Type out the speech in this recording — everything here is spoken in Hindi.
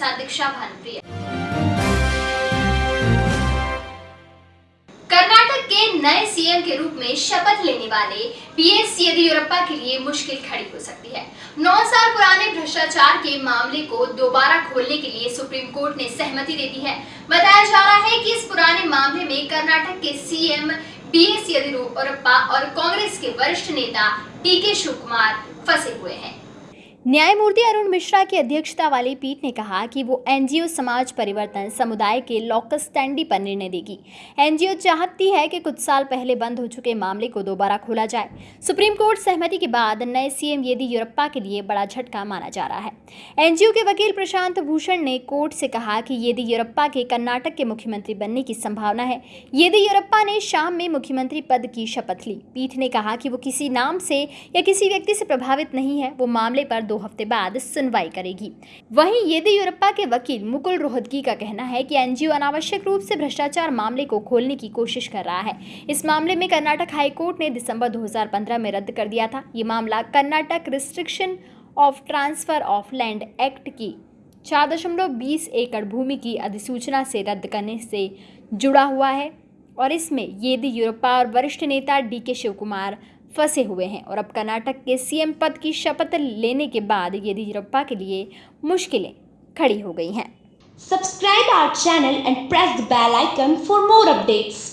साथ दीक्षा भानुप्रिया। कर्नाटक के नए सीएम के रूप में शपथ लेने वाले बीएस येदियुरप्पा के लिए मुश्किल खड़ी हो सकती है। नौ साल पुराने भ्रष्टाचार के मामले को दोबारा खोलने के लिए सुप्रीम कोर्ट ने सहमति दे दी है। बताया जा रहा है कि इस पुराने मामले में कर्नाटक के सीएम बी एस येदियुरप्पा और कांग्रेस के वरिष्ठ नेता डी के शिव कुमार फंसे हुए हैं। न्यायमूर्ति अरुण मिश्रा की अध्यक्षता वाली पीठ ने कहा कि वो एनजीओ समाज परिवर्तन समुदाय के लॉकस स्टैंडी पर निर्णय देगी। एनजीओ चाहती है कि कुछ साल पहले बंद हो चुके मामले को दोबारा खोला जाए। सुप्रीम कोर्ट सहमति के बाद नए सीएम येदियुरप्पा के लिए बड़ा झटका माना जा रहा है। एनजीओ के वकील प्रशांत भूषण ने कोर्ट से कहा कि येदियुरप्पा के कर्नाटक के मुख्यमंत्री बनने की संभावना है। येदियुरप्पा ने शाम में मुख्यमंत्री पद की शपथ ली। पीठ ने कहा कि वो किसी नाम से या किसी व्यक्ति से प्रभावित नहीं है। वो मामले पर दो हफ़्ते बाद सुनवाई करेगी। वहीं येदियुरप्पा के वकील मुकुल रोहतगी का कहना है कि एनजीओ अनावश्यक रूप से भ्रष्टाचार मामले को खोलने की कोशिश कर रहा है। इस मामले में कर्नाटक हाईकोर्ट ने दिसंबर 2015 में रद्द कर दिया था। ये मामला Karnataka Restriction of Transfer of Land Act की चार दशमलव बीस एकड़ भूमि की अधिसूचना से रद्द करने से जुड़ा हुआ है और इसमें येदियुरप्पा और वरिष्ठ नेता डी के शिव कुमार फंसे हुए हैं और अब कर्नाटक के सीएम पद की शपथ लेने के बाद येदियुरप्पा के लिए मुश्किलें खड़ी हो गई हैं। Subscribe our channel and press the bell icon for more updates